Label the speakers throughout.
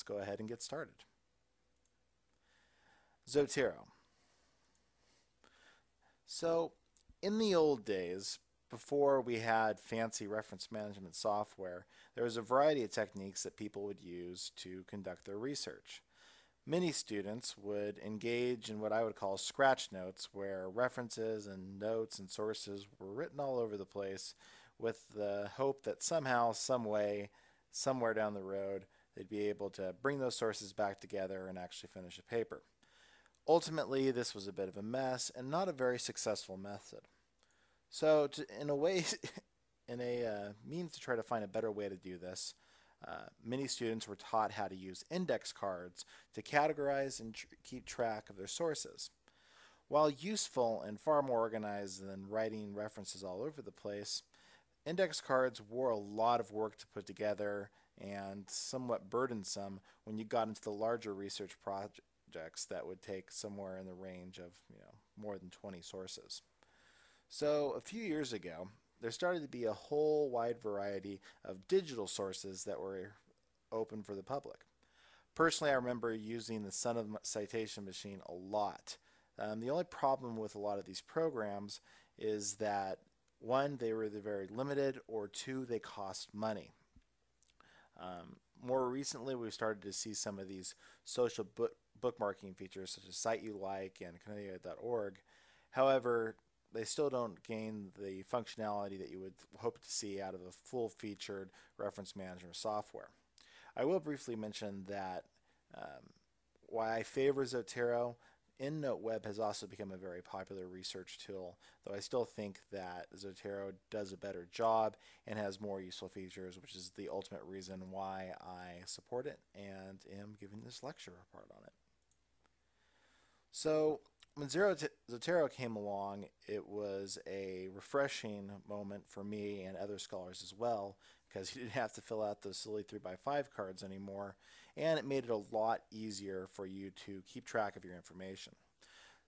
Speaker 1: let's go ahead and get started. Zotero. So in the old days, before we had fancy reference management software, there was a variety of techniques that people would use to conduct their research. Many students would engage in what I would call scratch notes, where references and notes and sources were written all over the place with the hope that somehow, some way, somewhere down the road, they'd be able to bring those sources back together and actually finish a paper. Ultimately, this was a bit of a mess and not a very successful method. So, to, in a way, in a uh, means to try to find a better way to do this, uh, many students were taught how to use index cards to categorize and tr keep track of their sources. While useful and far more organized than writing references all over the place, index cards were a lot of work to put together and somewhat burdensome when you got into the larger research projects that would take somewhere in the range of you know more than 20 sources. So a few years ago, there started to be a whole wide variety of digital sources that were open for the public. Personally, I remember using the Son of Citation Machine a lot. Um, the only problem with a lot of these programs is that one, they were either very limited, or two, they cost money. Um, more recently, we've started to see some of these social book bookmarking features, such as CiteULike and Knowledge.org. However, they still don't gain the functionality that you would hope to see out of a full-featured reference management software. I will briefly mention that um, why I favor Zotero, EndNote Web has also become a very popular research tool, though I still think that Zotero does a better job and has more useful features, which is the ultimate reason why I support it and am giving this lecture report on it. So when Zotero came along, it was a refreshing moment for me and other scholars as well, because you didn't have to fill out those silly 3x5 cards anymore, and it made it a lot easier for you to keep track of your information.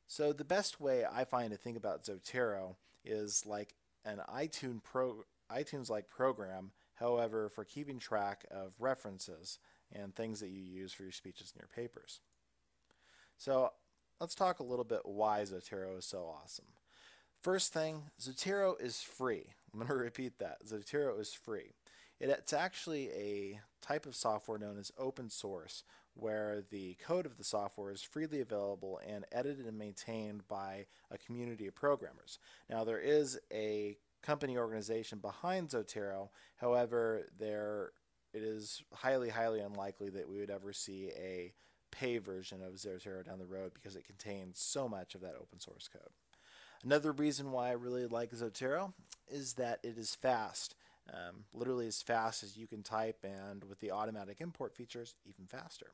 Speaker 1: So the best way I find to think about Zotero is like an iTunes pro, iTunes-like program, however, for keeping track of references and things that you use for your speeches and your papers. So let's talk a little bit why Zotero is so awesome. First thing, Zotero is free. I'm going to repeat that. Zotero is free. It's actually a type of software known as open source, where the code of the software is freely available and edited and maintained by a community of programmers. Now, there is a company organization behind Zotero, however, there it is highly, highly unlikely that we would ever see a pay version of Zotero down the road because it contains so much of that open source code. Another reason why I really like Zotero is that it is fast. Um, literally as fast as you can type and with the automatic import features even faster.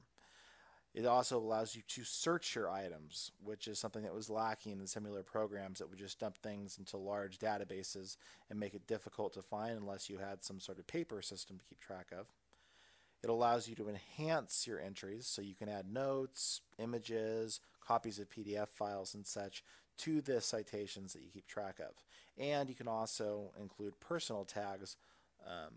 Speaker 1: It also allows you to search your items, which is something that was lacking in similar programs that would just dump things into large databases and make it difficult to find unless you had some sort of paper system to keep track of. It allows you to enhance your entries so you can add notes, images, copies of PDF files and such to the citations that you keep track of. And you can also include personal tags um,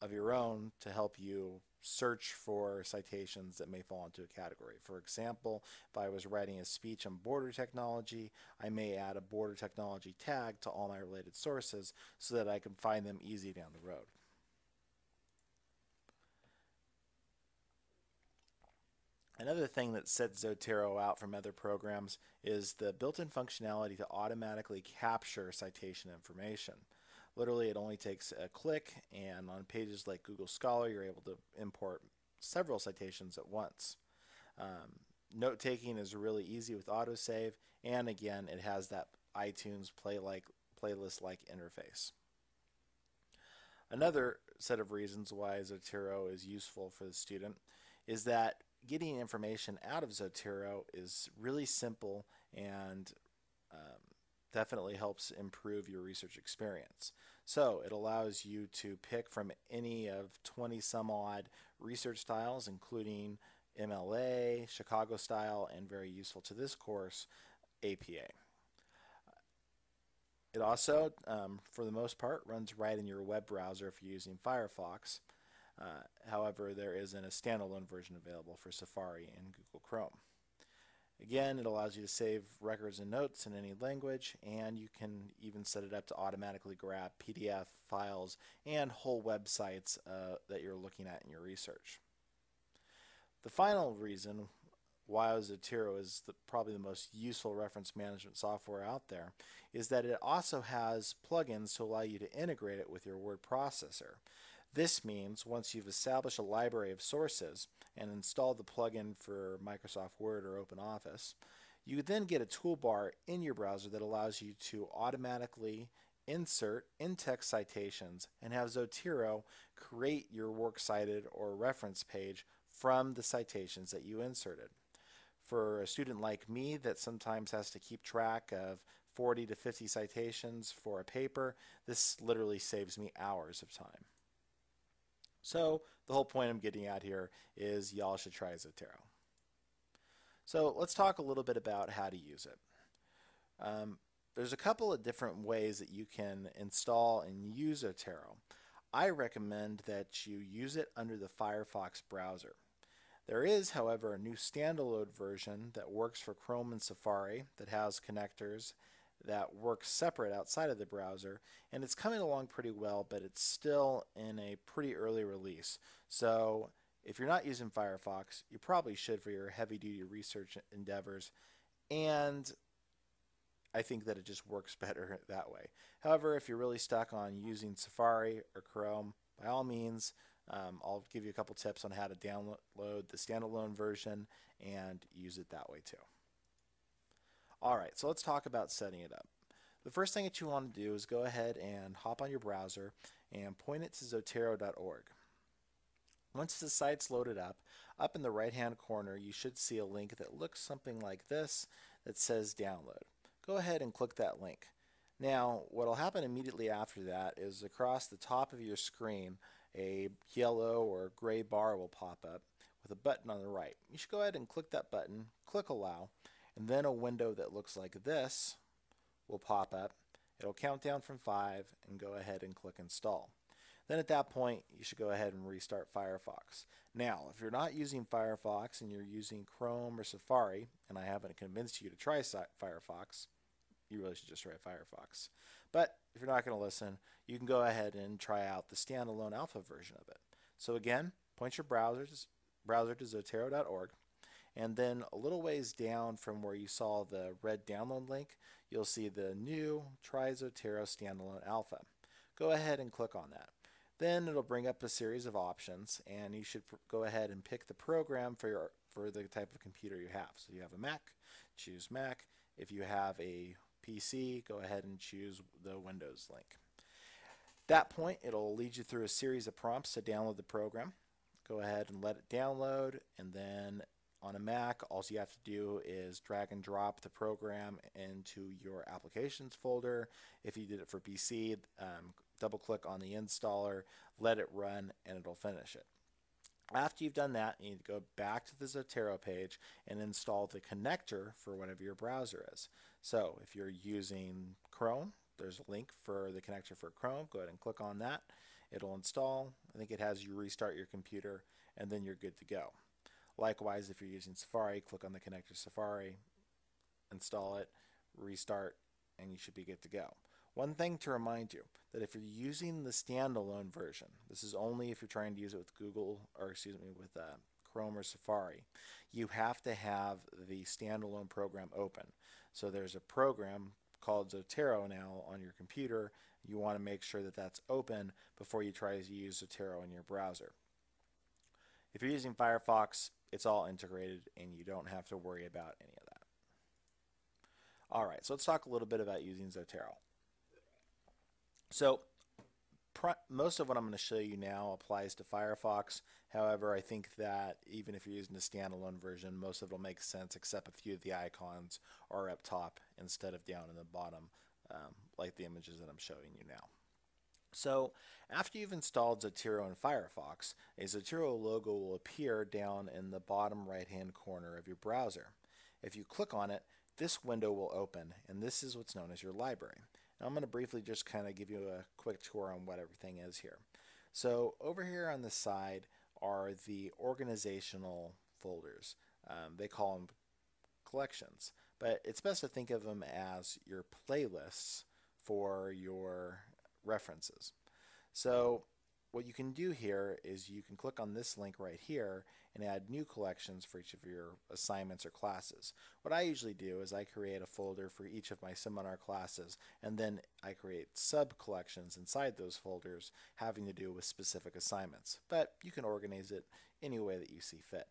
Speaker 1: of your own to help you search for citations that may fall into a category. For example, if I was writing a speech on border technology, I may add a border technology tag to all my related sources so that I can find them easy down the road. Another thing that sets Zotero out from other programs is the built-in functionality to automatically capture citation information. Literally, it only takes a click, and on pages like Google Scholar, you're able to import several citations at once. Um, note taking is really easy with autosave, and again, it has that iTunes play like playlist-like interface. Another set of reasons why Zotero is useful for the student is that getting information out of Zotero is really simple and um, definitely helps improve your research experience. So it allows you to pick from any of 20 some odd research styles, including MLA, Chicago style, and very useful to this course, APA. It also, um, for the most part, runs right in your web browser if you're using Firefox. Uh, however, there isn't a standalone version available for Safari and Google Chrome. Again, it allows you to save records and notes in any language, and you can even set it up to automatically grab PDF files and whole websites uh, that you're looking at in your research. The final reason why Zotero is the, probably the most useful reference management software out there is that it also has plugins to allow you to integrate it with your word processor. This means once you've established a library of sources and installed the plugin for Microsoft Word or OpenOffice, you then get a toolbar in your browser that allows you to automatically insert in-text citations and have Zotero create your works cited or reference page from the citations that you inserted. For a student like me that sometimes has to keep track of 40 to 50 citations for a paper, this literally saves me hours of time. So the whole point I'm getting at here is y'all should try Zotero. So let's talk a little bit about how to use it. Um, there's a couple of different ways that you can install and use Zotero. I recommend that you use it under the Firefox browser. There is, however, a new standalone version that works for Chrome and Safari that has connectors that works separate outside of the browser and it's coming along pretty well but it's still in a pretty early release. So if you're not using Firefox you probably should for your heavy duty research endeavors and I think that it just works better that way. However if you're really stuck on using Safari or Chrome by all means um, I'll give you a couple tips on how to download the standalone version and use it that way too all right, so let's talk about setting it up. The first thing that you want to do is go ahead and hop on your browser and point it to zotero.org. Once the site's loaded up, up in the right hand corner you should see a link that looks something like this that says download. Go ahead and click that link. Now what will happen immediately after that is across the top of your screen a yellow or gray bar will pop up with a button on the right. You should go ahead and click that button, click allow, and then a window that looks like this will pop up. It'll count down from 5 and go ahead and click install. Then at that point, you should go ahead and restart Firefox. Now, if you're not using Firefox and you're using Chrome or Safari, and I haven't convinced you to try Firefox, you really should just try Firefox. But if you're not going to listen, you can go ahead and try out the standalone alpha version of it. So again, point your browser to zotero.org and then a little ways down from where you saw the red download link, you'll see the new Try Zotero Standalone Alpha. Go ahead and click on that. Then it'll bring up a series of options and you should go ahead and pick the program for your for the type of computer you have. So you have a Mac, choose Mac. If you have a PC, go ahead and choose the Windows link. At that point, it'll lead you through a series of prompts to download the program. Go ahead and let it download and then on a Mac, all you have to do is drag and drop the program into your applications folder. If you did it for PC, um, double click on the installer, let it run, and it'll finish it. After you've done that, you need to go back to the Zotero page and install the connector for whatever your browser is. So if you're using Chrome, there's a link for the connector for Chrome. Go ahead and click on that. It'll install. I think it has you restart your computer, and then you're good to go. Likewise, if you're using Safari, click on the connector Safari, install it, restart, and you should be good to go. One thing to remind you that if you're using the standalone version, this is only if you're trying to use it with Google or excuse me with uh, Chrome or Safari, you have to have the standalone program open. So there's a program called Zotero now on your computer. You want to make sure that that's open before you try to use Zotero in your browser. If you're using Firefox, it's all integrated and you don't have to worry about any of that. All right, so let's talk a little bit about using Zotero. So most of what I'm going to show you now applies to Firefox. However, I think that even if you're using a standalone version, most of it will make sense except a few of the icons are up top instead of down in the bottom, um, like the images that I'm showing you now. So after you've installed Zotero in Firefox, a Zotero logo will appear down in the bottom right hand corner of your browser. If you click on it, this window will open and this is what's known as your library. Now I'm going to briefly just kind of give you a quick tour on what everything is here. So over here on the side are the organizational folders. Um, they call them collections, but it's best to think of them as your playlists for your references. So what you can do here is you can click on this link right here and add new collections for each of your assignments or classes. What I usually do is I create a folder for each of my seminar classes and then I create sub collections inside those folders having to do with specific assignments. But you can organize it any way that you see fit.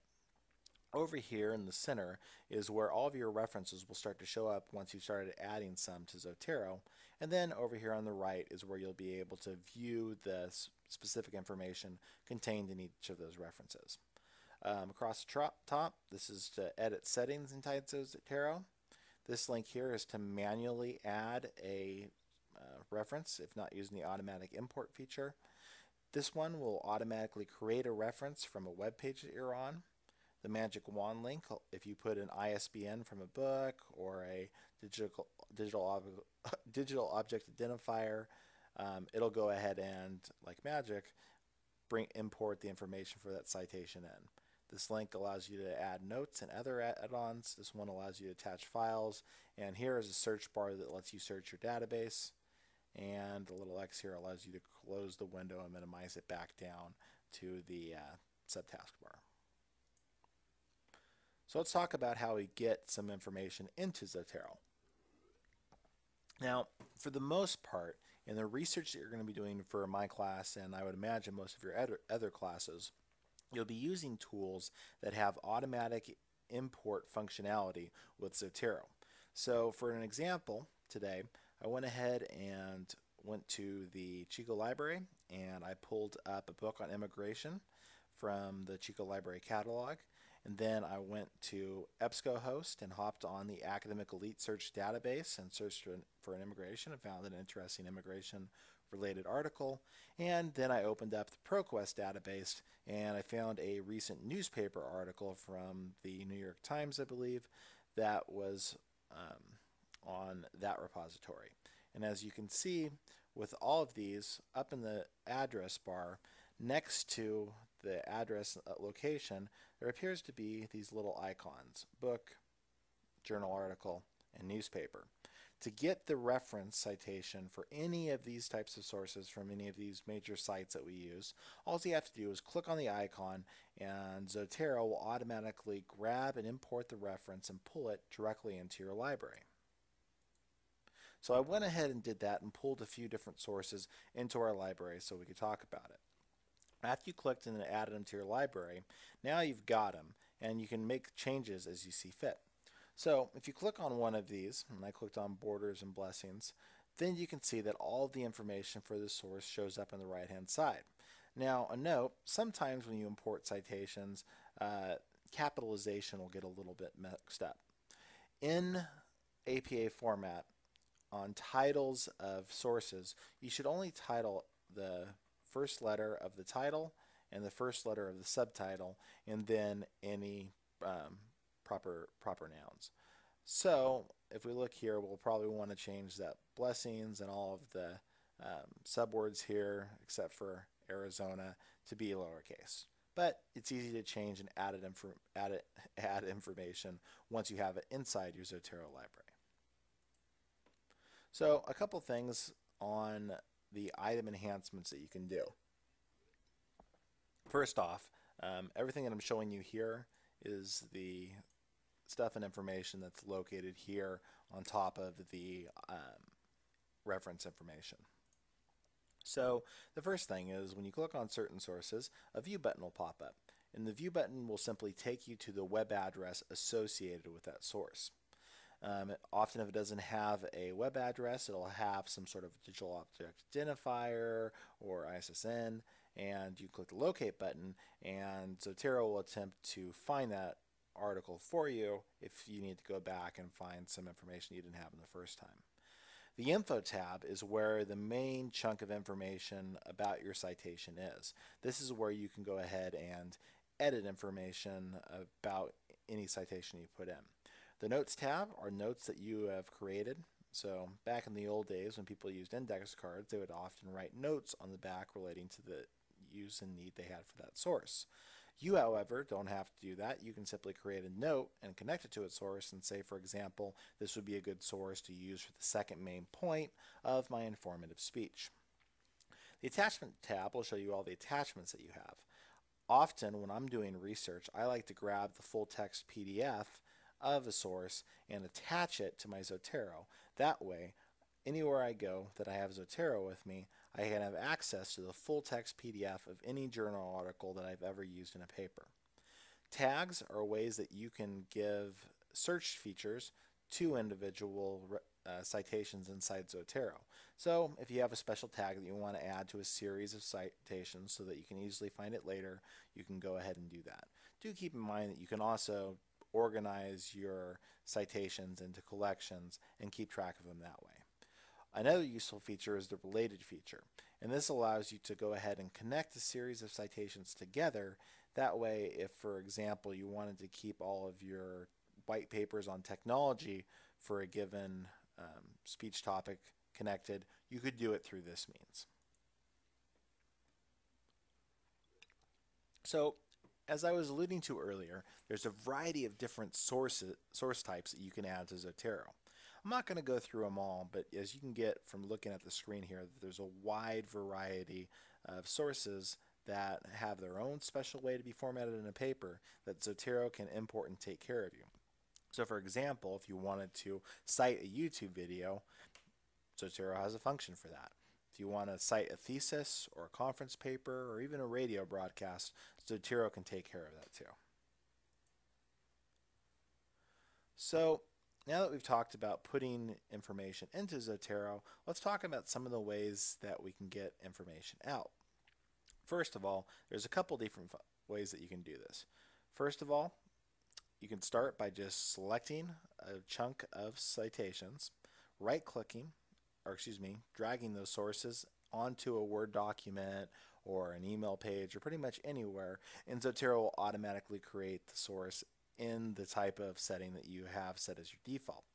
Speaker 1: Over here in the center is where all of your references will start to show up once you've started adding some to Zotero. And then over here on the right is where you'll be able to view the specific information contained in each of those references. Um, across the top, this is to edit settings inside Zotero. This link here is to manually add a uh, reference if not using the automatic import feature. This one will automatically create a reference from a web page that you're on the magic wand link if you put an ISBN from a book or a digital digital ob digital object identifier um, it'll go ahead and like magic bring import the information for that citation in. This link allows you to add notes and other add-ons. This one allows you to attach files. And here is a search bar that lets you search your database. And the little X here allows you to close the window and minimize it back down to the uh, subtask bar. So let's talk about how we get some information into Zotero. Now, for the most part, in the research that you're going to be doing for my class, and I would imagine most of your other, classes, you'll be using tools that have automatic import functionality with Zotero. So for an example today, I went ahead and went to the Chico library and I pulled up a book on immigration from the Chico library catalog and then I went to EBSCOhost and hopped on the Academic Elite Search database and searched for an, for an immigration and found an interesting immigration related article. And then I opened up the ProQuest database and I found a recent newspaper article from the New York Times, I believe, that was um, on that repository. And as you can see, with all of these, up in the address bar, next to the address uh, location, there appears to be these little icons, book, journal article, and newspaper. To get the reference citation for any of these types of sources from any of these major sites that we use, all you have to do is click on the icon and Zotero will automatically grab and import the reference and pull it directly into your library. So I went ahead and did that and pulled a few different sources into our library so we could talk about it. After you clicked and added them to your library, now you've got them and you can make changes as you see fit. So if you click on one of these, and I clicked on borders and blessings, then you can see that all the information for the source shows up on the right hand side. Now a note, sometimes when you import citations, uh, capitalization will get a little bit mixed up. In APA format, on titles of sources, you should only title the first letter of the title and the first letter of the subtitle, and then any um, proper proper nouns. So if we look here, we'll probably want to change that blessings and all of the um, subwords here, except for Arizona, to be lowercase. But it's easy to change and add, it add, add information once you have it inside your Zotero library. So a couple things on the item enhancements that you can do. First off, um, everything that I'm showing you here is the stuff and information that's located here on top of the um, reference information. So the first thing is when you click on certain sources, a view button will pop up. And the view button will simply take you to the web address associated with that source. Um, often if it doesn't have a web address, it'll have some sort of digital object identifier or ISSN, and you click the locate button, and Zotero will attempt to find that article for you if you need to go back and find some information you didn't have in the first time. The info tab is where the main chunk of information about your citation is. This is where you can go ahead and edit information about any citation you put in. The Notes tab are notes that you have created. So back in the old days when people used index cards, they would often write notes on the back relating to the use and need they had for that source. You, however, don't have to do that. You can simply create a note and connect it to a source and say, for example, this would be a good source to use for the second main point of my informative speech. The attachment tab will show you all the attachments that you have. Often when I'm doing research, I like to grab the full text PDF of a source and attach it to my Zotero. That way, anywhere I go that I have Zotero with me, I can have access to the full text PDF of any journal article that I've ever used in a paper. Tags are ways that you can give search features to individual uh, citations inside Zotero. So if you have a special tag that you want to add to a series of citations so that you can easily find it later, you can go ahead and do that. Do keep in mind that you can also organize your citations into collections and keep track of them that way. Another useful feature is the related feature, and this allows you to go ahead and connect a series of citations together. That way, if for example you wanted to keep all of your white papers on technology for a given um, speech topic connected, you could do it through this means. So as I was alluding to earlier, there's a variety of different sources, source types that you can add to Zotero. I'm not going to go through them all, but as you can get from looking at the screen here, there's a wide variety of sources that have their own special way to be formatted in a paper that Zotero can import and take care of you. So for example, if you wanted to cite a YouTube video, Zotero has a function for that. If you want to cite a thesis or a conference paper or even a radio broadcast, Zotero can take care of that too. So now that we've talked about putting information into Zotero, let's talk about some of the ways that we can get information out. First of all, there's a couple different ways that you can do this. First of all, you can start by just selecting a chunk of citations, right-clicking, or excuse me, dragging those sources onto a Word document or an email page or pretty much anywhere, and Zotero will automatically create the source in the type of setting that you have set as your default.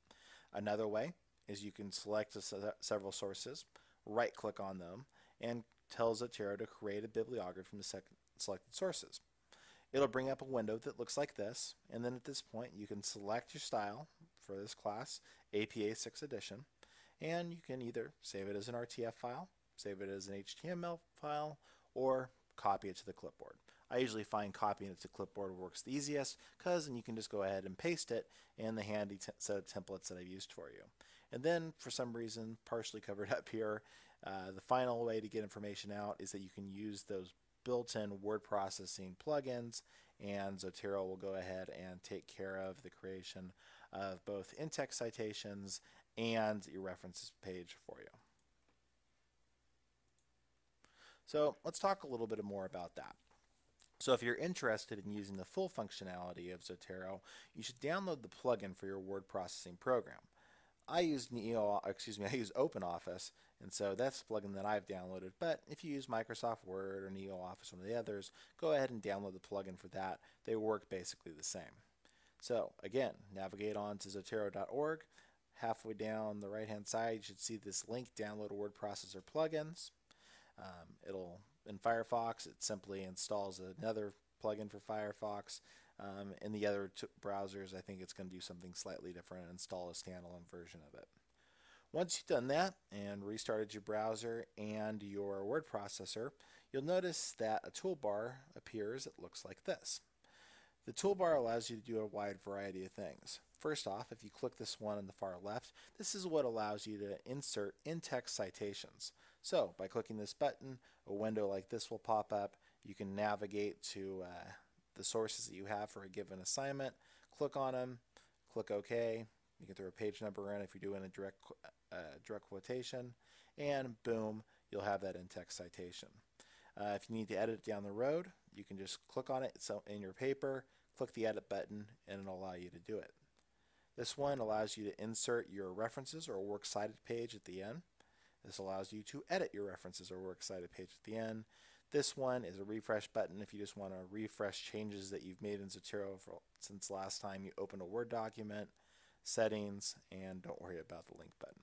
Speaker 1: Another way is you can select several sources, right click on them, and tell Zotero to create a bibliography from the selected sources. It'll bring up a window that looks like this, and then at this point you can select your style for this class, APA 6 edition, and you can either save it as an RTF file, save it as an HTML file, or copy it to the clipboard. I usually find copying it to clipboard works the easiest because then you can just go ahead and paste it in the handy set of templates that I've used for you. And then for some reason, partially covered up here, uh, the final way to get information out is that you can use those built-in word processing plugins and Zotero will go ahead and take care of the creation of both in-text citations and your references page for you. So let's talk a little bit more about that. So if you're interested in using the full functionality of Zotero, you should download the plugin for your word processing program. I use Neo, excuse me, I use OpenOffice, and so that's the plugin that I've downloaded. But if you use Microsoft Word or NeoOffice, one of the others, go ahead and download the plugin for that. They work basically the same. So again, navigate on to Zotero.org. Halfway down the right-hand side, you should see this link, Download Word Processor Plugins. Um, it'll in Firefox, it simply installs another plugin for Firefox. Um, in the other browsers, I think it's going to do something slightly different and install a standalone version of it. Once you've done that and restarted your browser and your word processor, you'll notice that a toolbar appears that looks like this. The toolbar allows you to do a wide variety of things. First off, if you click this one on the far left, this is what allows you to insert in-text citations. So by clicking this button, a window like this will pop up. You can navigate to uh, the sources that you have for a given assignment, click on them, click OK. You can throw a page number in if you're doing a direct, uh, direct quotation, and boom, you'll have that in-text citation. Uh, if you need to edit it down the road, you can just click on it so in your paper, click the edit button, and it'll allow you to do it. This one allows you to insert your references or works cited page at the end. This allows you to edit your references or works cited page at the end. This one is a refresh button if you just want to refresh changes that you've made in Zotero for, since last time you opened a Word document, settings, and don't worry about the link button.